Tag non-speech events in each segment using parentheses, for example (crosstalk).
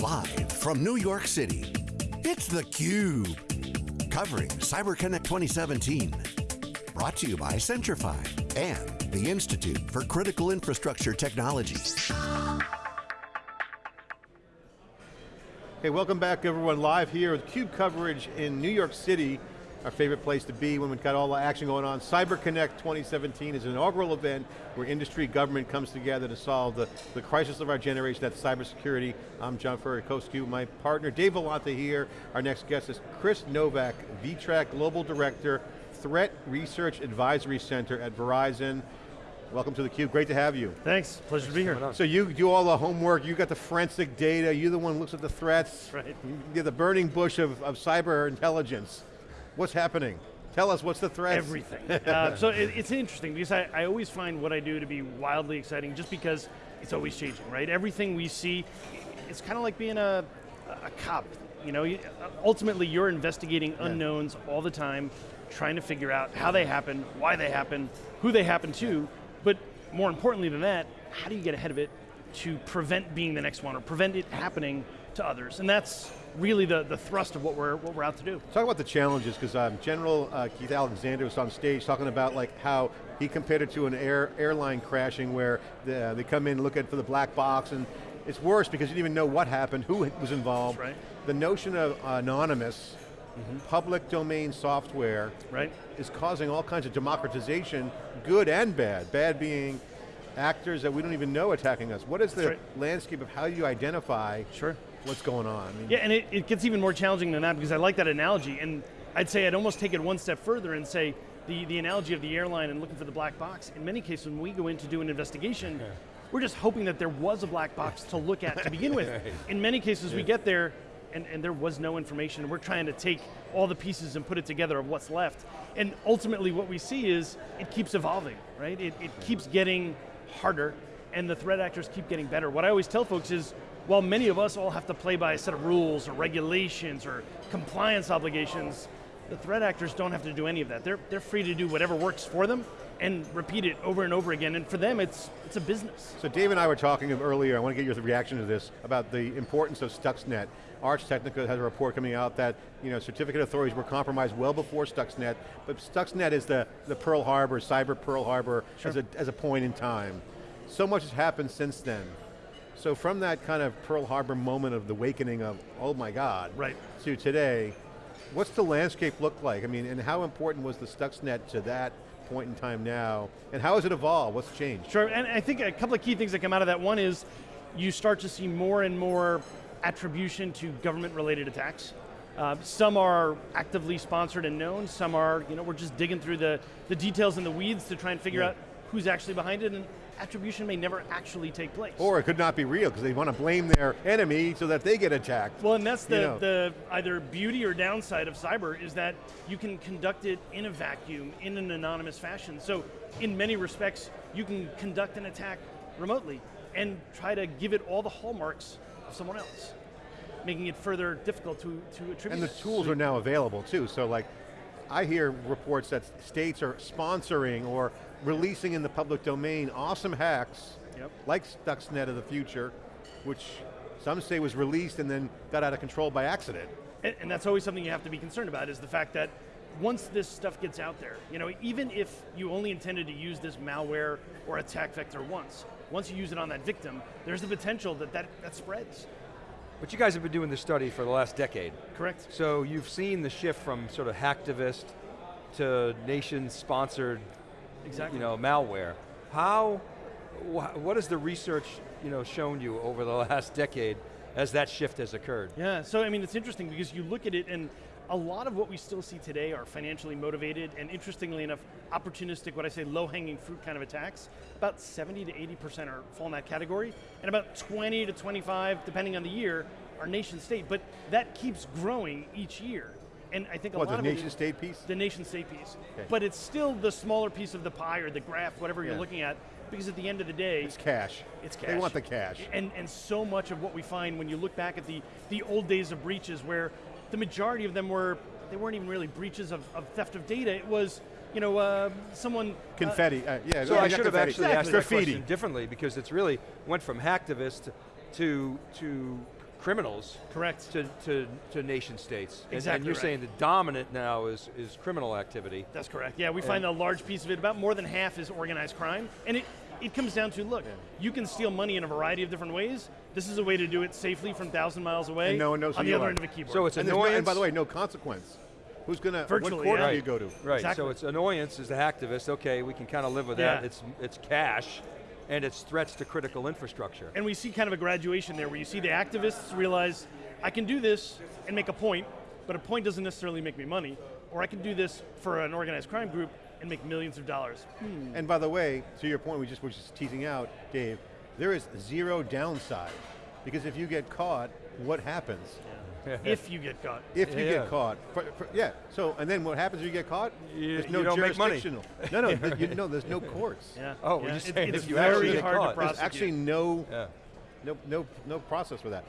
Live from New York City, it's theCUBE. Covering CyberConnect 2017. Brought to you by Centrify and the Institute for Critical Infrastructure Technology. Hey, welcome back everyone, live here with CUBE coverage in New York City our favorite place to be when we've got all the action going on. CyberConnect 2017 is an inaugural event where industry, government comes together to solve the, the crisis of our generation, that's cybersecurity. I'm John Furrier, my partner Dave Vellante here. Our next guest is Chris Novak, VTRAC Global Director, Threat Research Advisory Center at Verizon. Welcome to theCUBE, great to have you. Thanks, pleasure to be here. So you do all the homework, you got the forensic data, you're the one who looks at the threats. Right. You're the burning bush of, of cyber intelligence. What's happening? Tell us, what's the threat? Everything. uh, so it, it's interesting because I, I always find what I do to be wildly exciting just because it's always changing, right? Everything we see, it's kind of like being a, a cop. You know, ultimately you're investigating yeah. unknowns all the time, trying to figure out how they happen, why they happen, who they happen to, but more importantly than that, how do you get ahead of it to prevent being the next one or prevent it happening to others? And that's really the, the thrust of what we're, what we're out to do. Talk about the challenges, because um, General uh, Keith Alexander was on stage talking about like how he compared it to an air, airline crashing where the, uh, they come in, look at for the black box, and it's worse because you didn't even know what happened, who was involved. Right. The notion of anonymous, Mm -hmm. public domain software right. is causing all kinds of democratization, good and bad. Bad being actors that we don't even know attacking us. What is the right. landscape of how you identify sure what's going on. I mean, yeah, and it, it gets even more challenging than that because I like that analogy, and I'd say I'd almost take it one step further and say, the, the analogy of the airline and looking for the black box, in many cases when we go in to do an investigation, yeah. (laughs) we're just hoping that there was a black box to look at to begin with. (laughs) right. In many cases yeah. we get there and, and there was no information. We're trying to take all the pieces and put it together of what's left. And ultimately what we see is it keeps evolving, right? It, it keeps getting harder and the threat actors keep getting better. What I always tell folks is, while many of us all have to play by a set of rules or regulations or compliance obligations, the threat actors don't have to do any of that. They're, they're free to do whatever works for them and repeat it over and over again, and for them it's, it's a business. So Dave and I were talking earlier, I want to get your reaction to this, about the importance of Stuxnet. Ars Technica has a report coming out that you know, certificate authorities were compromised well before Stuxnet, but Stuxnet is the, the Pearl Harbor, cyber Pearl Harbor sure. as, a, as a point in time. So much has happened since then. So from that kind of Pearl Harbor moment of the awakening of, oh my God, right. to today, what's the landscape look like? I mean, and how important was the Stuxnet to that point in time now? And how has it evolved? What's changed? Sure, and I think a couple of key things that come out of that. One is, you start to see more and more attribution to government-related attacks. Uh, some are actively sponsored and known, some are, you know, we're just digging through the, the details and the weeds to try and figure yeah. out who's actually behind it, and attribution may never actually take place. Or it could not be real, because they want to blame their enemy so that they get attacked. Well, and that's the, you know. the either beauty or downside of cyber is that you can conduct it in a vacuum, in an anonymous fashion. So in many respects, you can conduct an attack remotely and try to give it all the hallmarks of someone else making it further difficult to, to attribute. And the tools are now available too, so like, I hear reports that states are sponsoring or releasing in the public domain awesome hacks, yep. like Stuxnet of the future, which some say was released and then got out of control by accident. And, and, that's always something you have to be concerned about, is the fact that once this stuff gets out there, you know, even if you only intended to use this malware or attack vector once, once you use it on that victim, there's the potential that that, that spreads. But you guys have been doing this study for the last decade. Correct. So you've seen the shift from sort of hacktivist to nation-sponsored exactly. you know, malware. How, wh what has the research you know, shown you over the (laughs) last decade as that shift has occurred? Yeah, so I mean, it's interesting because you look at it and a lot of what we still see today are financially motivated and interestingly enough, opportunistic, what I say low-hanging fruit kind of attacks. About 70 to 80% are fall in that category, and about 20 to 25, depending on the year, are nation state, but that keeps growing each year. And I think a what, lot the of nation it, state piece? The nation state piece. Okay. But it's still the smaller piece of the pie or the graph, whatever yeah. you're looking at, because at the end of the day- It's cash. It's cash. They want the cash. And, and so much of what we find when you look back at the, the old days of breaches where the majority of them were, they weren't even really breaches of, of theft of data, it was you know, uh, someone... Uh, confetti, uh, yeah. So I should have actually exactly. asked that question differently because it's really went from hacktivist to, to criminals Correct. to, to, to nation states. And- And, you're right. saying the dominant now is, is criminal activity. That's correct. Yeah, we find a large piece of it, about more than half is organized crime. And it, it comes down to, look, you can steal money in a variety of different ways. This is a way to do it safely from 1,000 miles away And no one knows on the other are. end of a keyboard. So it's And, there's no, and by the way, no consequence. Who's going to, what Virtually, court yeah. do you go to? Right, Exactly. so it's annoyance is the activist, okay, we can kind of live with that. It's, it's cash, and it's threats to critical infrastructure. and we see kind of a graduation there where you see the activists realize, I can do this and make a point, but a point doesn't necessarily make me money. Or I can do this for an organized crime group and make millions of dollars. And by the way, to your point, we just were just teasing out, Dave, there is zero downside. Because if you get caught, what happens? if you get caught. If you Yeah. get caught, for, for- yeah. So, and then what happens if you get caught? You- there's no you don't make money. jurisdictional. No, no, th- (laughs) you, no, there's no courts. Yeah. Oh, we're yeah. just It- saying it's if you very actually get hard caught. to There's There's prosecute. actually no, Yeah. no, no, no process for that.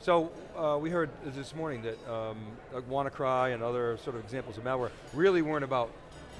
So uh, we heard this morning that um, like WannaCry and other sort of examples of malware really weren't about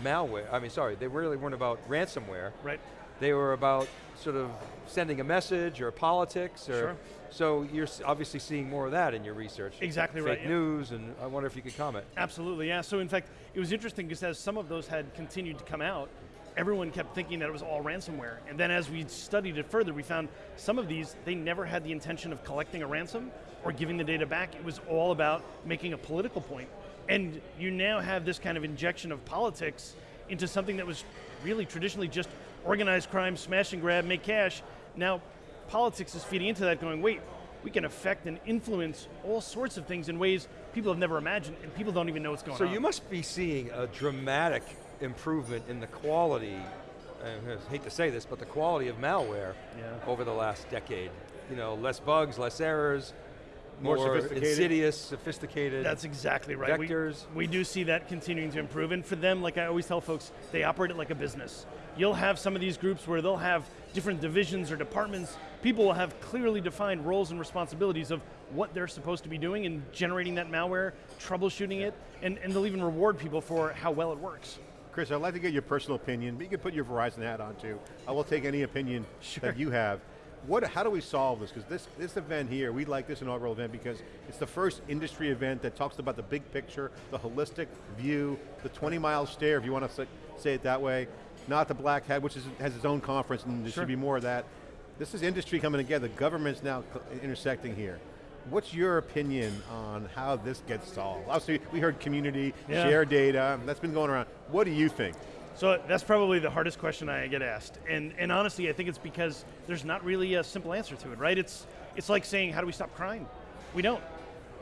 malware. I mean, sorry, they really weren't about ransomware. Right. They were about sort of sending a message or politics or. Sure. So you're obviously seeing more of that in your research. Exactly Fake right, yeah. news, and I wonder if you could comment. Absolutely, yeah. So in fact, it was interesting because as some of those had continued to come out, everyone kept thinking that it was all ransomware. And then as we studied it further, we found some of these, they never had the intention of collecting a ransom or giving the data back. It was all about making a political point. And you now have this kind of injection of politics into something that was really traditionally just organized crime, smash and grab, make cash. Now, politics is feeding into that going, wait, we can affect and influence all sorts of things in ways people have never imagined, and people don't even know what's going So on. So you must be seeing a dramatic improvement in the quality, I hate to say this, but the quality of malware Yeah. over the last decade. You know, less bugs, less errors, More more, sophisticated. insidious, sophisticated. That's exactly right. We- Vectors. We, do see that continuing to improve, and for them, like I always tell folks, they operate it like a business. You'll have some of these groups where they'll have different divisions or departments. People will have clearly defined roles and responsibilities of what they're supposed to be doing in generating that malware, troubleshooting it, and, and they'll even reward people for how well it works. Chris, I'd like to get your personal opinion, but you can put your Verizon hat on too. I will take any opinion that you have. What, how do we solve this? Because this, this event here, we like this inaugural event because it's the first industry event that talks about the big picture, the holistic view, the 20 mile stare, if you want to say, it that way, not the black hat, which is, has its own conference and there Sure. should be more of that. This is industry coming together, government's now intersecting here. What's your opinion on how this gets solved? Obviously, we heard community, Yeah. share data, that's been going around. What do you think? So that's probably the hardest question I get asked. And, and honestly, I think it's because there's not really a simple answer to it, right? It's, it's like saying, how do we stop crime? We don't.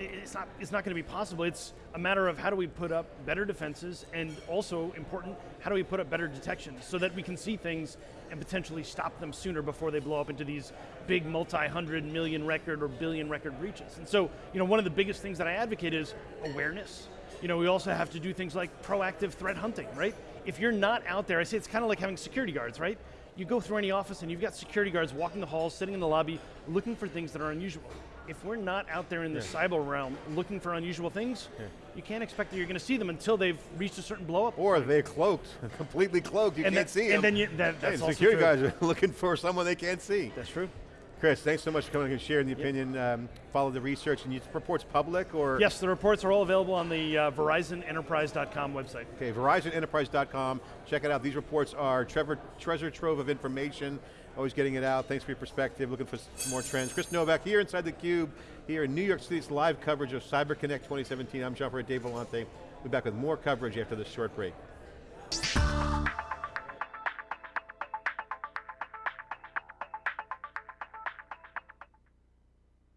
It's not, it's not going to be possible. It's a matter of how do we put up better defenses and also important, how do we put up better detection so that we can see things and potentially stop them sooner before they blow up into these big multi-hundred million record or billion record breaches. And so, you know, one of the biggest things that I advocate is awareness. You know, we also have to do things like proactive threat hunting, right? If you're not out there, I say it's kind of like having security guards, right? You go through any office and you've got security guards walking the halls, sitting in the lobby, looking for things that are unusual. If we're not out there in the cyber realm looking for unusual things, you can't expect that you're going to see them until they've reached a certain blow up. Or they're cloaked, (laughs) completely cloaked, you And can't that- see and them. And then you- that- Hey, that's also security true. guys are (laughs) looking for someone they can't see. That's true. Chris, thanks so much for coming and sharing the opinion. Um, follow the research, and you reports public or? Yes, the reports are all available on the uh, VerizonEnterprise.com website. Okay, VerizonEnterprise.com. Check it out. These reports are Trevor, treasure trove of information. Always getting it out. Thanks for your perspective. Looking for more trends. Chris Novak here inside the Cube, here in New York City's live coverage of CyberConnect 2017. I'm John Dave Vellante. We'll be back with more coverage after this short break.